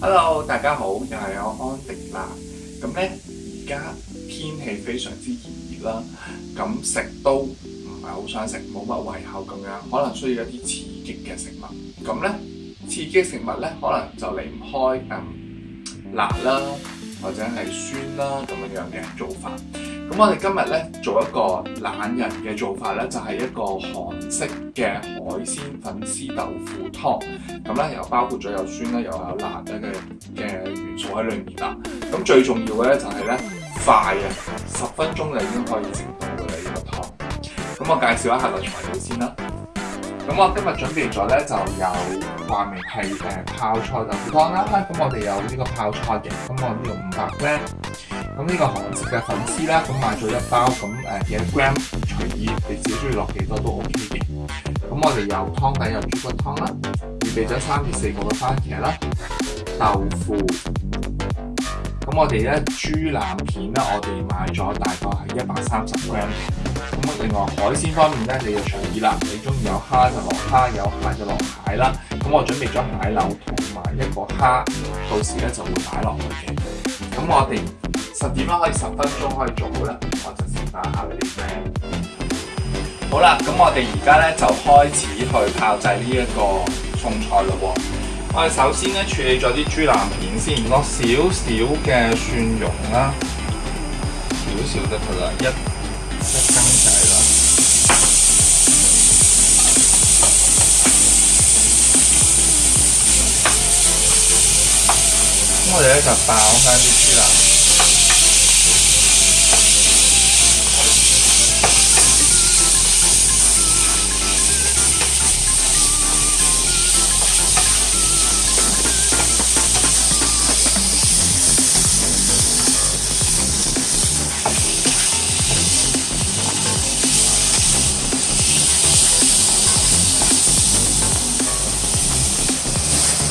Hello，大家好，又系我安迪啦。咁咧，而家天氣非常之熱熱啦，咁食都唔係好想食，冇乜胃口咁樣，可能需要一啲刺激嘅食物。咁咧，刺激食物咧，可能就離唔開嗯辣啦，或者係酸啦咁樣樣嘅做法。咁我哋今日咧做一個懶人嘅做法咧，就係一個韓式嘅海鮮粉絲豆腐湯。咁咧又包括咗有酸啦，又有辣咧嘅嘅元素喺裏面啦。咁最重要嘅咧就係咧快啊！十分鐘就已經可以食到嘅啦，呢個湯。咁我介紹一下個材料先啦。咁我今日準備咗咧就有掛明系誒泡菜豆腐湯啦。咁我哋有呢個泡菜嘅，咁我呢個五百蚊。咁呢個韓式嘅粉絲啦，咁買咗一包咁誒，嘢 gram 隨意，你自己中意落幾多都 O K 嘅。咁我哋有湯底，有豬骨湯啦，預備咗三至四個嘅番茄啦、豆腐。咁我哋咧豬腩片咧，我哋買咗大概係一百三十 gram。咁另外海鮮方面咧，你就隨意啦，你中意有蝦就落蝦，有蟹就落蟹啦。咁我準備咗蟹柳同埋一個蝦，到時咧就會擺落去嘅。咁我哋。十點啦，可以十分鐘可以做好啦。我就先打下啲 friend。好啦，咁我哋而家咧就開始去炮製呢一個餸菜啦喎。我哋首先咧處理咗啲豬腩片先，落少少嘅蒜蓉啦，少少得佢啦，一一羹仔啦。我哋咧就爆翻啲豬腩。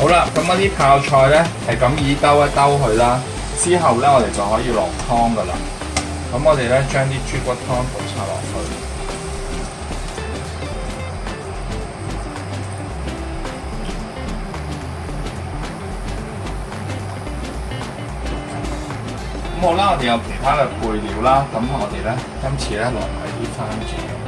好啦，咁啲泡菜咧，系咁以兜一兜佢啦，之后咧我哋就可以落汤噶啦。咁我哋咧将啲猪骨汤倒晒落去。咁好啦，我哋有其他嘅配料啦，咁我哋咧今次咧落埋啲番茄。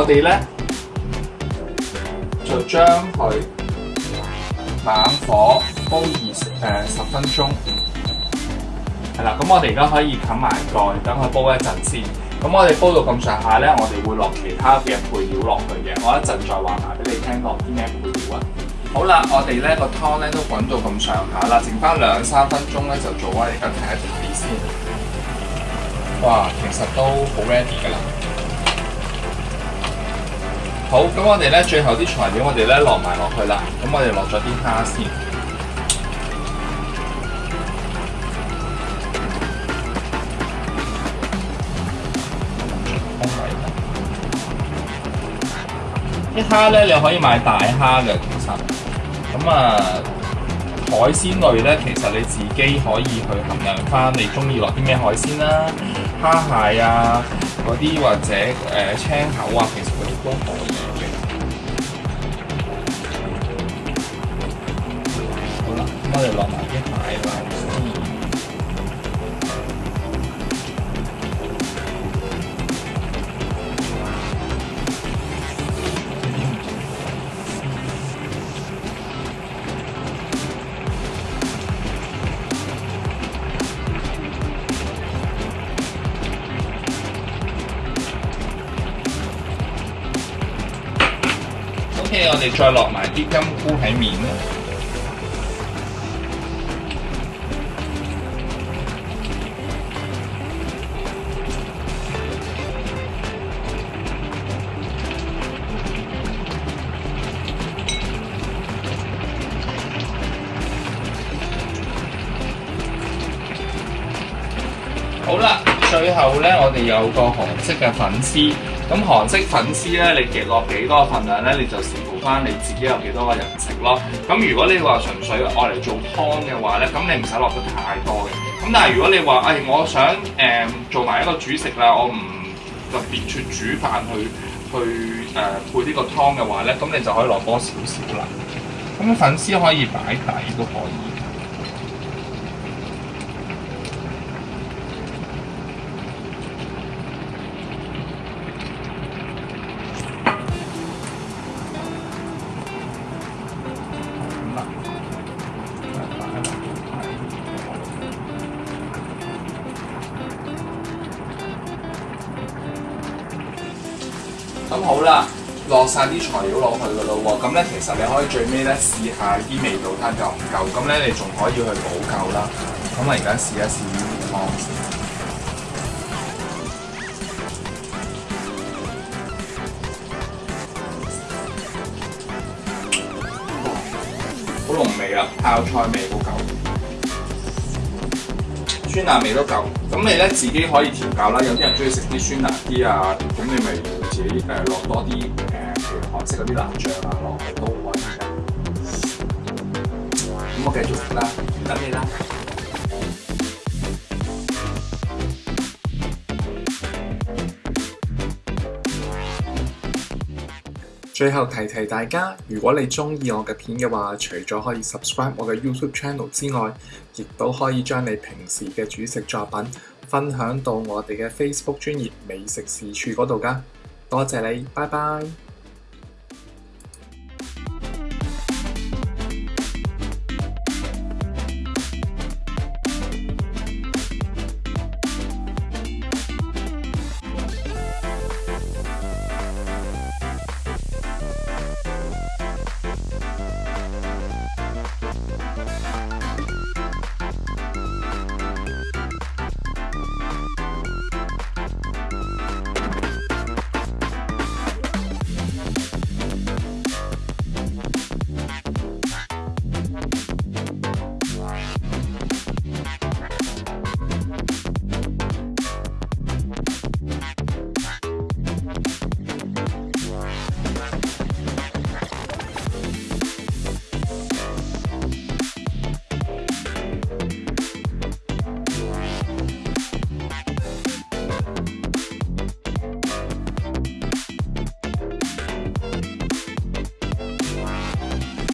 我哋咧就將佢猛火煲二十分鐘，係啦。咁我哋而家可以冚埋蓋，等佢煲一陣先。咁我哋煲到咁上下咧，我哋會落其他嘅配料落去嘅。我一陣再話埋俾你聽，落啲咩配料啊？好啦，我哋咧個湯咧都滾到咁上下啦，剩翻兩三分鐘咧就做啊！而家睇下 r 先。哇，其實都好 Ready 㗎啦～好，咁我哋咧最後啲材料，我哋咧落埋落去啦。咁我哋落咗啲蝦先。啲蝦咧，你可以買大蝦嘅，其實。咁啊，海鮮類咧，其實你自己可以去衡量翻，你中意落啲咩海鮮啦，蝦蟹啊，嗰啲或者誒青口啊，其實嗰啲都可以。落埋啲 O K，我哋再落埋啲金菇喺面啦。咧我哋有个韩式嘅粉丝，咁韩式粉丝咧，你极落几多份量咧，你就視乎翻你自己有幾多個人食咯。咁如果你話純粹愛嚟做湯嘅話咧，咁你唔使落得太多嘅。咁但係如果你話，誒我想誒做埋一個主食啦，我唔特別去煮飯去去誒配呢個湯嘅話咧，咁你就可以落多少少啦。咁粉絲可以擺都可以。好啦，落晒啲材料落去噶咯喎。咁咧，其實你可以最尾咧試下啲味道，睇夠唔夠。咁咧，你仲可以去補救啦。咁我而家試一試呢碗湯，好濃味啊！泡菜味好夠，酸辣味都夠。咁你咧自己可以調教啦。有啲人中意食啲酸辣啲啊，咁你咪～誒落多啲誒韓式嗰啲辣醬啊，落去都好以咁我繼續食啦，等咩啦？最後提提大家，如果你中意我嘅片嘅話，除咗可以 subscribe 我嘅 YouTube channel 之外，亦都可以將你平時嘅主食作品分享到我哋嘅 Facebook 專業美食事處嗰度噶。多謝你，拜拜。